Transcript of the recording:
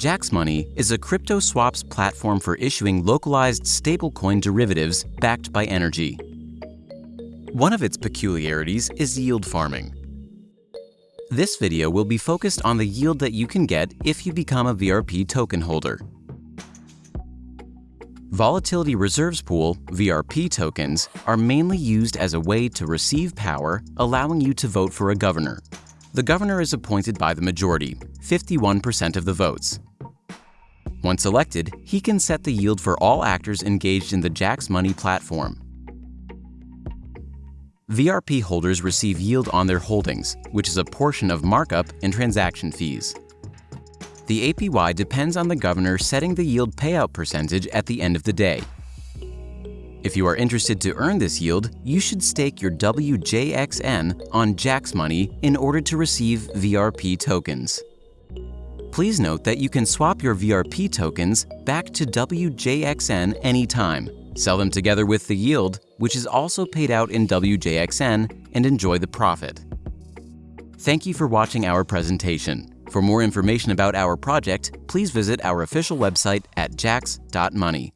Jax Money is a crypto swaps platform for issuing localized stablecoin derivatives backed by energy. One of its peculiarities is yield farming. This video will be focused on the yield that you can get if you become a VRP token holder. Volatility Reserves Pool VRP tokens are mainly used as a way to receive power, allowing you to vote for a governor. The governor is appointed by the majority, 51% of the votes. Once elected, he can set the yield for all actors engaged in the Jax Money platform. VRP holders receive yield on their holdings, which is a portion of markup and transaction fees. The APY depends on the governor setting the yield payout percentage at the end of the day. If you are interested to earn this yield, you should stake your WJXN on Jaxx Money in order to receive VRP tokens. Please note that you can swap your VRP tokens back to WJXN anytime, sell them together with the yield, which is also paid out in WJXN, and enjoy the profit. Thank you for watching our presentation. For more information about our project, please visit our official website at jax.money.